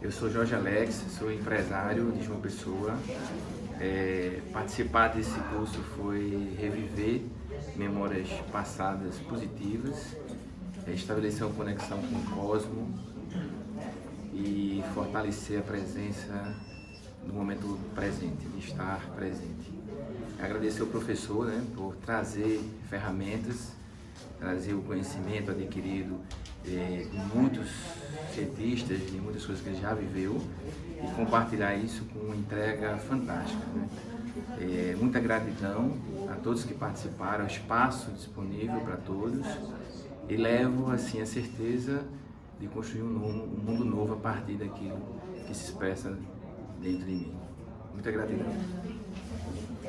Eu sou Jorge Alex, sou empresário de João Pessoa. É, participar desse curso foi reviver memórias passadas positivas, é, estabelecer uma conexão com o cosmo e fortalecer a presença no momento presente, de estar presente. Agradecer ao professor né, por trazer ferramentas, trazer o conhecimento adquirido é, com muitos cientistas, de muitas coisas que ele já viveu e compartilhar isso com uma entrega fantástica. Né? É, muita gratidão a todos que participaram, espaço disponível para todos e levo assim a certeza de construir um, um mundo novo a partir daquilo que se expressa dentro de mim. Muita gratidão.